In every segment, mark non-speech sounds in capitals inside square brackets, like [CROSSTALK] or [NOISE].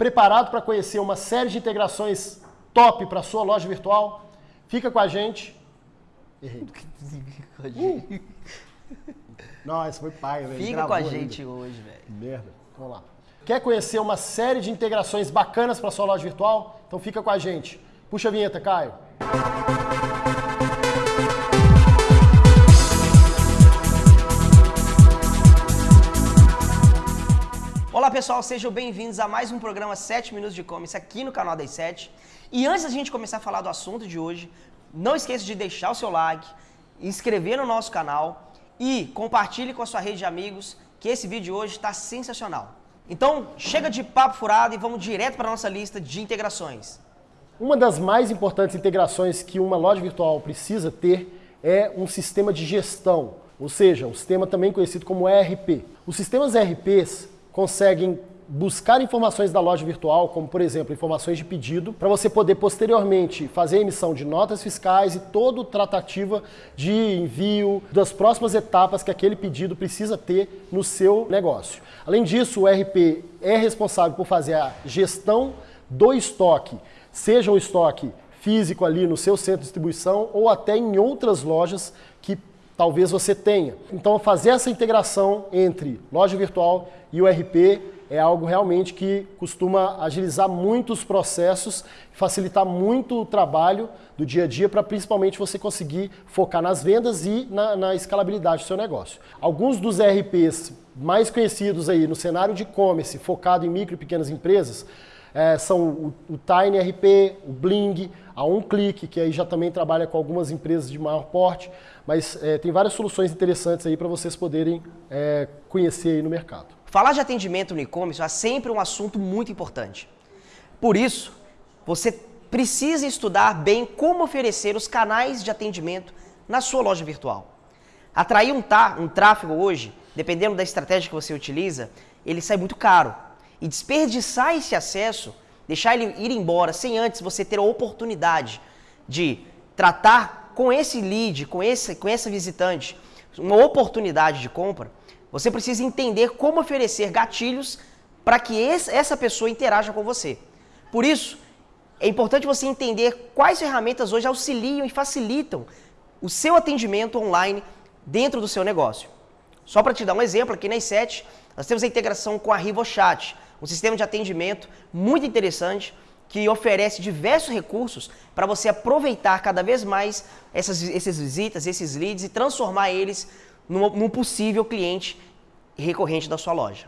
Preparado para conhecer uma série de integrações top para sua loja virtual? Fica com a gente. Errei. Uh. Esse foi pai, velho. Fica com a gente ainda. hoje, velho. Merda. Vamos lá. Quer conhecer uma série de integrações bacanas para sua loja virtual? Então fica com a gente. Puxa a vinheta, Caio. Olá pessoal, sejam bem-vindos a mais um programa 7 Minutos de E-Commerce aqui no canal das 7. E antes da gente começar a falar do assunto de hoje, não esqueça de deixar o seu like, inscrever no nosso canal e compartilhe com a sua rede de amigos que esse vídeo de hoje está sensacional. Então, chega de papo furado e vamos direto para a nossa lista de integrações. Uma das mais importantes integrações que uma loja virtual precisa ter é um sistema de gestão, ou seja, um sistema também conhecido como ERP. Os sistemas ERPs conseguem buscar informações da loja virtual, como por exemplo, informações de pedido, para você poder posteriormente fazer a emissão de notas fiscais e toda a tratativa de envio das próximas etapas que aquele pedido precisa ter no seu negócio. Além disso, o RP é responsável por fazer a gestão do estoque, seja o estoque físico ali no seu centro de distribuição ou até em outras lojas que talvez você tenha. Então, fazer essa integração entre loja virtual e o RP é algo realmente que costuma agilizar muito os processos, facilitar muito o trabalho do dia a dia para principalmente você conseguir focar nas vendas e na, na escalabilidade do seu negócio. Alguns dos RPs mais conhecidos aí no cenário de e-commerce, focado em micro e pequenas empresas, é, são o, o Tiny RP, o Bling, a OnClick, que aí já também trabalha com algumas empresas de maior porte, mas é, tem várias soluções interessantes aí para vocês poderem é, conhecer aí no mercado. Falar de atendimento no e-commerce é sempre um assunto muito importante. Por isso, você precisa estudar bem como oferecer os canais de atendimento na sua loja virtual. Atrair um, um tráfego hoje, dependendo da estratégia que você utiliza, ele sai muito caro. E desperdiçar esse acesso, deixar ele ir embora sem antes você ter a oportunidade de tratar com esse lead, com, esse, com essa visitante, uma oportunidade de compra, você precisa entender como oferecer gatilhos para que esse, essa pessoa interaja com você. Por isso, é importante você entender quais ferramentas hoje auxiliam e facilitam o seu atendimento online dentro do seu negócio. Só para te dar um exemplo, aqui na i7, nós temos a integração com a RivoChat, um sistema de atendimento muito interessante que oferece diversos recursos para você aproveitar cada vez mais essas, essas visitas, esses leads e transformar eles num, num possível cliente recorrente da sua loja.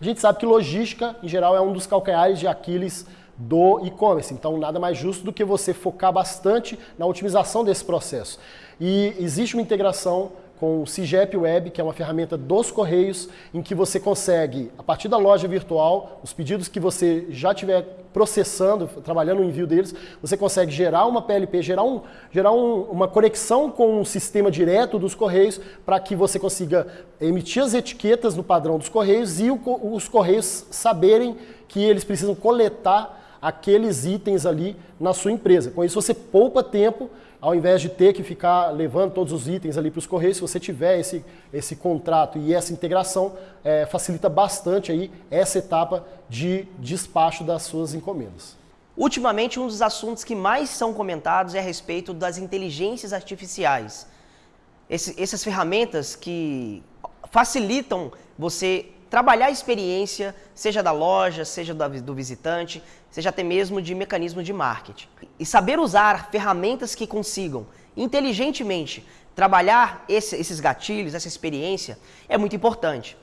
A gente sabe que logística, em geral, é um dos calcanhares de Aquiles do e-commerce. Então, nada mais justo do que você focar bastante na otimização desse processo. E existe uma integração com o CIGEP Web, que é uma ferramenta dos Correios, em que você consegue, a partir da loja virtual, os pedidos que você já estiver processando, trabalhando no envio deles, você consegue gerar uma PLP, gerar, um, gerar um, uma conexão com o sistema direto dos Correios, para que você consiga emitir as etiquetas no padrão dos Correios e o, os Correios saberem que eles precisam coletar aqueles itens ali na sua empresa. Com isso você poupa tempo ao invés de ter que ficar levando todos os itens ali para os correios, se você tiver esse, esse contrato e essa integração, é, facilita bastante aí essa etapa de despacho das suas encomendas. Ultimamente, um dos assuntos que mais são comentados é a respeito das inteligências artificiais. Esse, essas ferramentas que facilitam você trabalhar a experiência, seja da loja, seja do visitante, seja até mesmo de mecanismo de marketing. E saber usar ferramentas que consigam inteligentemente trabalhar esse, esses gatilhos, essa experiência, é muito importante.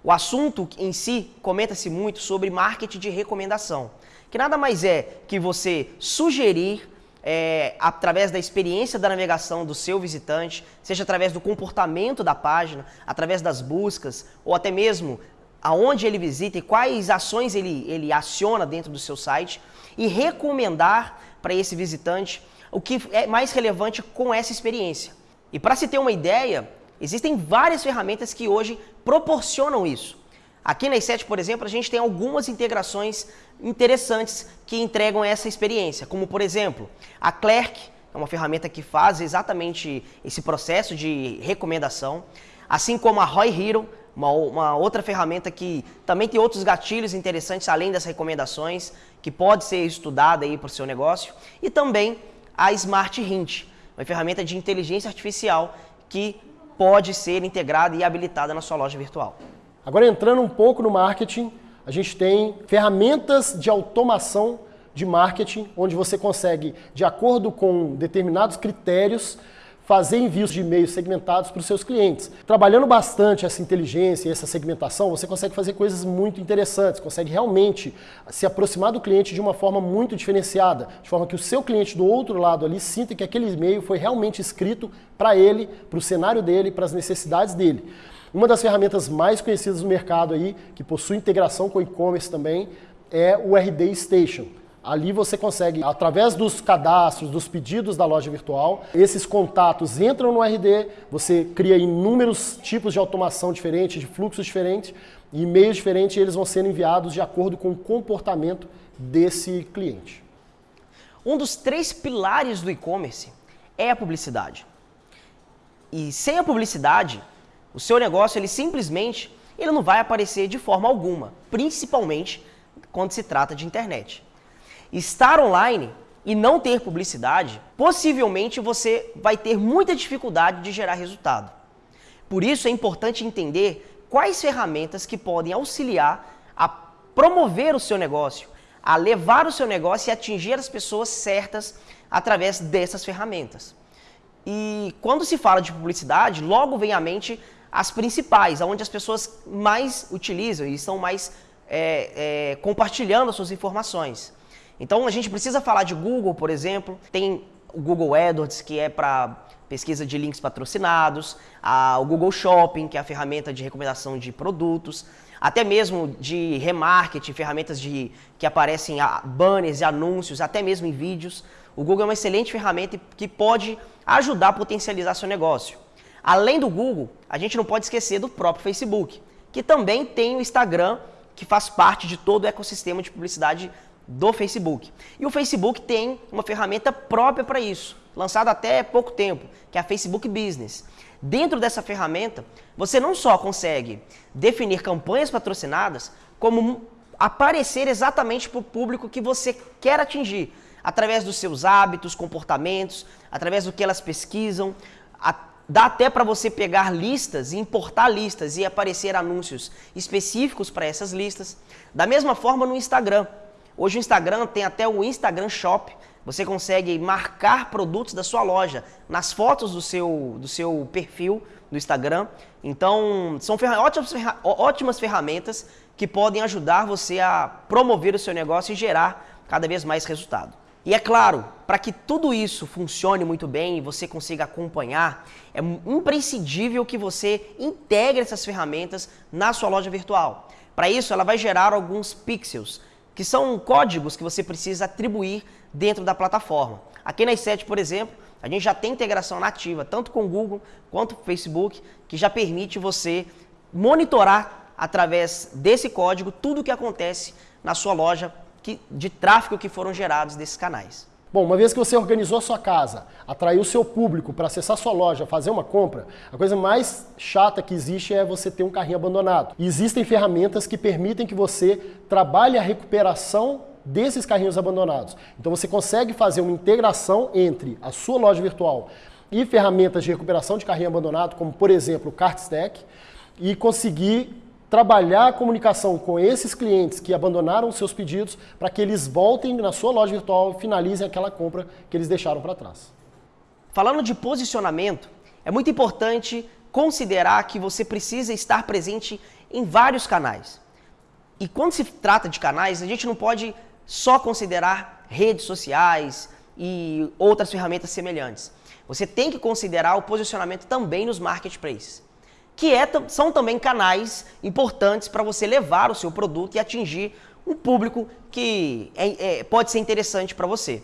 O assunto em si comenta-se muito sobre marketing de recomendação, que nada mais é que você sugerir é, através da experiência da navegação do seu visitante, seja através do comportamento da página, através das buscas, ou até mesmo aonde ele visita e quais ações ele, ele aciona dentro do seu site e recomendar para esse visitante o que é mais relevante com essa experiência. E para se ter uma ideia, existem várias ferramentas que hoje proporcionam isso. Aqui na i7, por exemplo, a gente tem algumas integrações interessantes que entregam essa experiência, como por exemplo, a Clerk, é uma ferramenta que faz exatamente esse processo de recomendação, assim como a Roy Hero, uma, uma, outra ferramenta que também tem outros gatilhos interessantes além das recomendações, que pode ser estudada aí para o seu negócio. E também a Smart Hint, uma ferramenta de inteligência artificial que pode ser integrada e habilitada na sua loja virtual. Agora entrando um pouco no marketing, a gente tem ferramentas de automação de marketing, onde você consegue, de acordo com determinados critérios, fazer envios de e-mails segmentados para os seus clientes. Trabalhando bastante essa inteligência e essa segmentação, você consegue fazer coisas muito interessantes, consegue realmente se aproximar do cliente de uma forma muito diferenciada, de forma que o seu cliente do outro lado ali sinta que aquele e-mail foi realmente escrito para ele, para o cenário dele, para as necessidades dele. Uma das ferramentas mais conhecidas no mercado aí, que possui integração com e-commerce também, é o RD Station. Ali você consegue, através dos cadastros, dos pedidos da loja virtual, esses contatos entram no RD, você cria inúmeros tipos de automação diferentes, de fluxos diferentes, e-mails diferentes, e eles vão sendo enviados de acordo com o comportamento desse cliente. Um dos três pilares do e-commerce é a publicidade. E sem a publicidade, o seu negócio ele simplesmente ele não vai aparecer de forma alguma, principalmente quando se trata de internet estar online e não ter publicidade, possivelmente você vai ter muita dificuldade de gerar resultado. Por isso é importante entender quais ferramentas que podem auxiliar a promover o seu negócio, a levar o seu negócio e atingir as pessoas certas através dessas ferramentas. E quando se fala de publicidade, logo vem à mente as principais, onde as pessoas mais utilizam e estão mais é, é, compartilhando as suas informações. Então a gente precisa falar de Google, por exemplo, tem o Google AdWords, que é para pesquisa de links patrocinados, a, o Google Shopping, que é a ferramenta de recomendação de produtos, até mesmo de remarketing, ferramentas de, que aparecem a, banners e anúncios, até mesmo em vídeos. O Google é uma excelente ferramenta que pode ajudar a potencializar seu negócio. Além do Google, a gente não pode esquecer do próprio Facebook, que também tem o Instagram, que faz parte de todo o ecossistema de publicidade do Facebook. E o Facebook tem uma ferramenta própria para isso, lançada até pouco tempo, que é a Facebook Business. Dentro dessa ferramenta, você não só consegue definir campanhas patrocinadas, como aparecer exatamente para o público que você quer atingir, através dos seus hábitos, comportamentos, através do que elas pesquisam. Dá até para você pegar listas e importar listas e aparecer anúncios específicos para essas listas. Da mesma forma no Instagram. Hoje o Instagram tem até o Instagram Shop. Você consegue marcar produtos da sua loja nas fotos do seu, do seu perfil do Instagram. Então, são ferra ótimas, ferra ótimas ferramentas que podem ajudar você a promover o seu negócio e gerar cada vez mais resultado. E é claro, para que tudo isso funcione muito bem e você consiga acompanhar, é imprescindível que você integre essas ferramentas na sua loja virtual. Para isso, ela vai gerar alguns pixels que são códigos que você precisa atribuir dentro da plataforma. Aqui na i7, por exemplo, a gente já tem integração nativa, tanto com o Google quanto com o Facebook, que já permite você monitorar através desse código tudo o que acontece na sua loja que, de tráfego que foram gerados desses canais. Bom, uma vez que você organizou sua casa, atraiu seu público para acessar sua loja, fazer uma compra, a coisa mais chata que existe é você ter um carrinho abandonado. E existem ferramentas que permitem que você trabalhe a recuperação desses carrinhos abandonados. Então você consegue fazer uma integração entre a sua loja virtual e ferramentas de recuperação de carrinho abandonado, como por exemplo o CartStack, e conseguir trabalhar a comunicação com esses clientes que abandonaram seus pedidos para que eles voltem na sua loja virtual e finalizem aquela compra que eles deixaram para trás. Falando de posicionamento, é muito importante considerar que você precisa estar presente em vários canais. E quando se trata de canais, a gente não pode só considerar redes sociais e outras ferramentas semelhantes. Você tem que considerar o posicionamento também nos marketplaces que é, são também canais importantes para você levar o seu produto e atingir um público que é, é, pode ser interessante para você.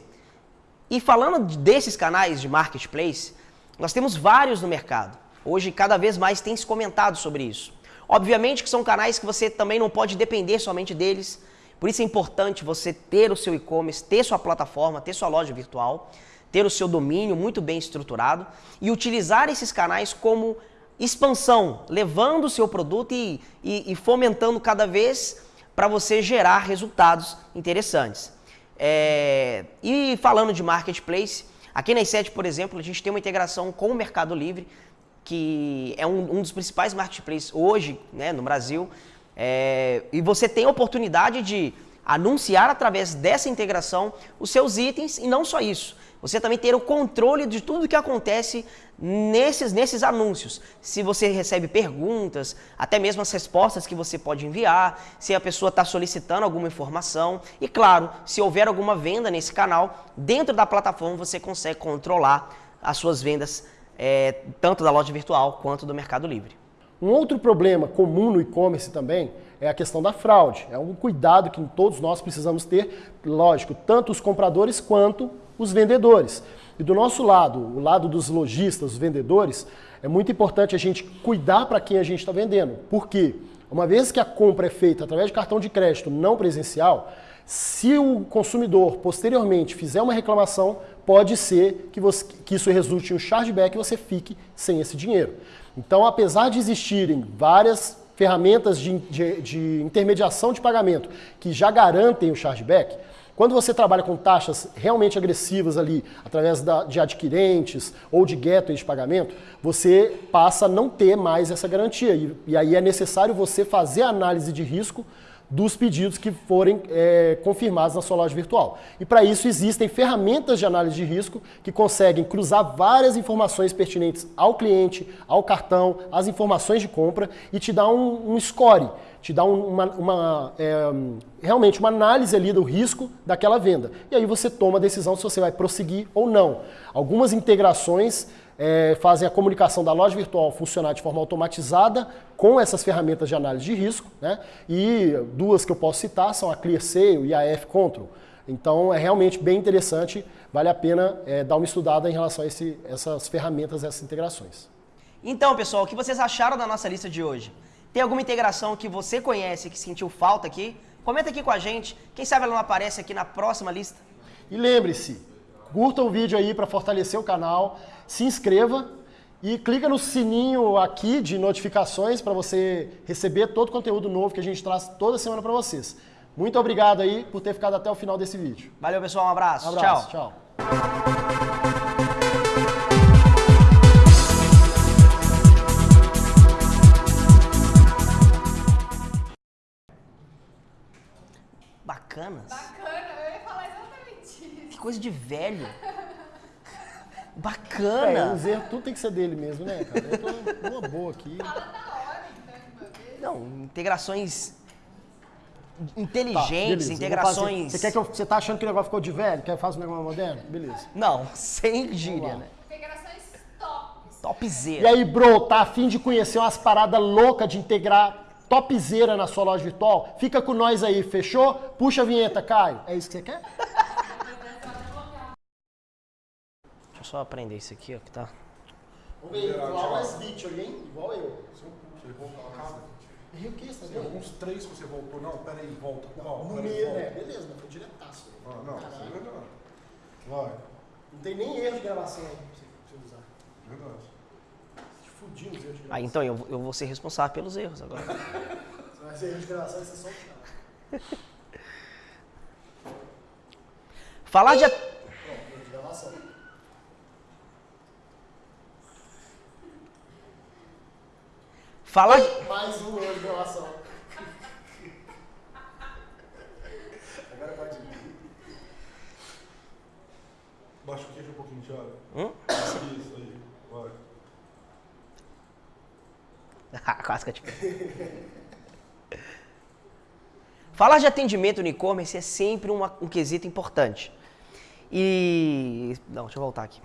E falando desses canais de marketplace, nós temos vários no mercado. Hoje, cada vez mais tem se comentado sobre isso. Obviamente que são canais que você também não pode depender somente deles. Por isso é importante você ter o seu e-commerce, ter sua plataforma, ter sua loja virtual, ter o seu domínio muito bem estruturado e utilizar esses canais como expansão, levando o seu produto e, e, e fomentando cada vez para você gerar resultados interessantes. É, e falando de marketplace, aqui na i7, por exemplo, a gente tem uma integração com o Mercado Livre, que é um, um dos principais marketplaces hoje né, no Brasil. É, e você tem a oportunidade de anunciar através dessa integração os seus itens e não só isso. Você também ter o controle de tudo que acontece nesses, nesses anúncios. Se você recebe perguntas, até mesmo as respostas que você pode enviar, se a pessoa está solicitando alguma informação. E claro, se houver alguma venda nesse canal, dentro da plataforma você consegue controlar as suas vendas, é, tanto da loja virtual quanto do Mercado Livre. Um outro problema comum no e-commerce também é a questão da fraude. É um cuidado que todos nós precisamos ter, lógico, tanto os compradores quanto os vendedores. E do nosso lado, o lado dos lojistas, os vendedores, é muito importante a gente cuidar para quem a gente está vendendo. Por quê? Uma vez que a compra é feita através de cartão de crédito não presencial, se o consumidor posteriormente fizer uma reclamação, pode ser que, você, que isso resulte em um chargeback e você fique sem esse dinheiro. Então, apesar de existirem várias ferramentas de, de, de intermediação de pagamento que já garantem o chargeback, quando você trabalha com taxas realmente agressivas ali, através da, de adquirentes ou de gateways de pagamento, você passa a não ter mais essa garantia. E, e aí é necessário você fazer a análise de risco dos pedidos que forem é, confirmados na sua loja virtual. E para isso existem ferramentas de análise de risco que conseguem cruzar várias informações pertinentes ao cliente, ao cartão, às informações de compra e te dar um, um score, te dá um, uma, uma é, realmente uma análise ali do risco daquela venda. E aí você toma a decisão se você vai prosseguir ou não. Algumas integrações é, fazem a comunicação da loja virtual funcionar de forma automatizada com essas ferramentas de análise de risco, né? E duas que eu posso citar são a ClearSale e a F-Control. Então é realmente bem interessante, vale a pena é, dar uma estudada em relação a esse, essas ferramentas, essas integrações. Então, pessoal, o que vocês acharam da nossa lista de hoje? Tem alguma integração que você conhece que sentiu falta aqui? Comenta aqui com a gente. Quem sabe ela não aparece aqui na próxima lista. E lembre-se, curta o vídeo aí para fortalecer o canal se inscreva e clica no sininho aqui de notificações para você receber todo o conteúdo novo que a gente traz toda semana para vocês. Muito obrigado aí por ter ficado até o final desse vídeo. Valeu, pessoal. Um abraço. Um abraço. Tchau. tchau. De velho. É, Bacana. os erros, tudo tem que ser dele mesmo, né, cara? Eu tô numa boa aqui. Fala na hora, então, de uma vez. Não, integrações Tá, inteligentes, eu fazer. integrações... Você, quer que eu, você tá achando que o negócio ficou de velho? Quer fazer um negócio moderno? Beleza. Não, [LAUGHS] sem gíria, né? Integrações tops. E Topzera. aí, bro, tá afim de conhecer umas paradas loucas de integrar topzera na sua loja virtual? Fica com nós aí, fechou? Puxa a vinheta, Caio. É isso que você quer? Deixa eu só aprender isso aqui, ó, que tá... Vamos ver, igual as vídeos, hein? Igual eu. Você voltar a casa? E o que, você tá Tem vendo? alguns três que você voltou. Não, pera aí, volta. Ó, No meio, né? Beleza, mas foi diretaço. Ah, não, isso é verdade. Vai, Não tem nem erro de gravação aí pra você, você usar. verdade. Te fudiu os erros de gravação. Ah, então eu, eu vou ser responsável pelos erros agora. Você vai ser erro de gravação você só o Falar de... Pronto, erro de gravação. Falar de... Mais um erro de gravação. Agora pode ir. Baixa o queijo um pouquinho, Thiago. Hum? Isso aí, vai. [LAUGHS] Ah, Quase que eu te... Falar de atendimento no e-commerce é sempre uma- um quesito importante. E. Não, deixa eu voltar aqui.